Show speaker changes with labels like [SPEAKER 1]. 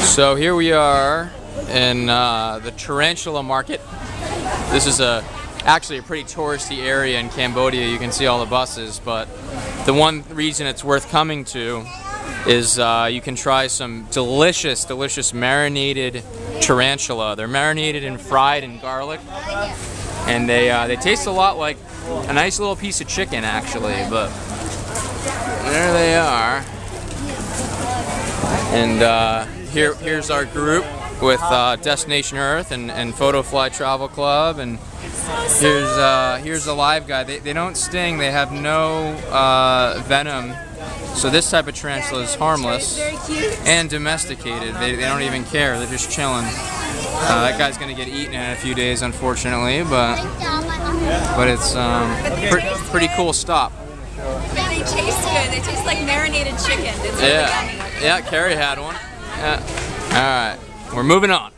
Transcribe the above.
[SPEAKER 1] So here we are in uh, the tarantula market. This is a actually a pretty touristy area in Cambodia. You can see all the buses, but the one reason it's worth coming to is uh, you can try some delicious, delicious marinated tarantula. They're marinated and fried in garlic, and they uh, they taste a lot like a nice little piece of chicken, actually. But there they are, and uh, here here's our group with uh, Destination Earth and, and Photofly Travel Club, and here's uh, here's a live guy. They, they don't sting. They have no uh, venom. So this type of tarantula is harmless and domesticated. They, they don't even care. They're just chilling. Uh, that guy's gonna get eaten in a few days, unfortunately, but but it's um, pre pretty cool stop.
[SPEAKER 2] But they taste good. They taste like marinated chicken. It's
[SPEAKER 1] Yeah, yeah. Carrie had one. All right, we're moving on.